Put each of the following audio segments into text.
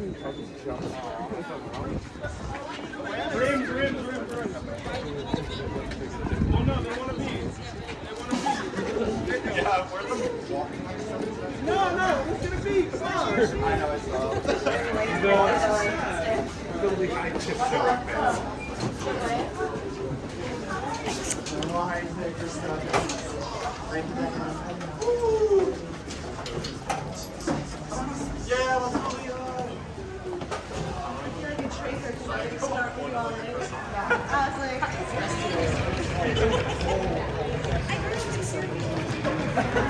Brim, brim, brim, brim. Oh no, they want to be. They want to be. Yeah, where's them walking like something? No, no, it's going to be. Come on. I know, it's love. No, it's building. I just don't know. Why is it just not? Ooh. Ha ha ha!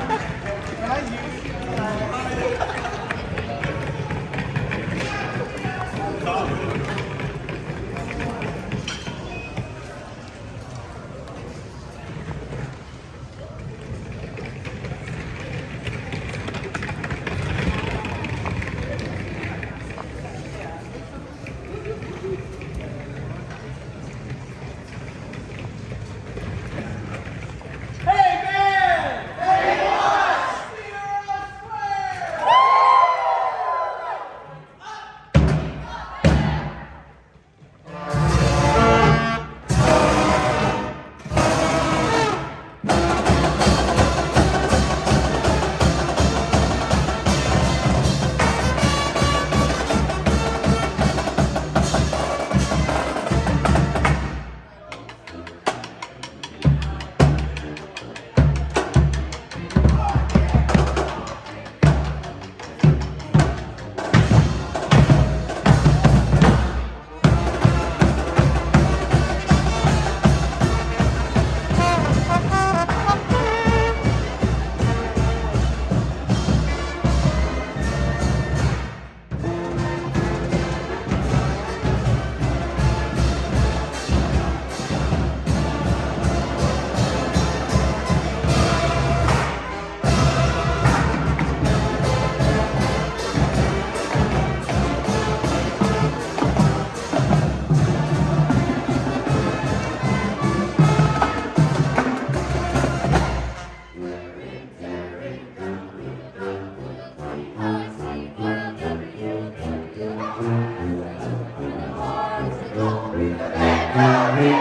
Amen.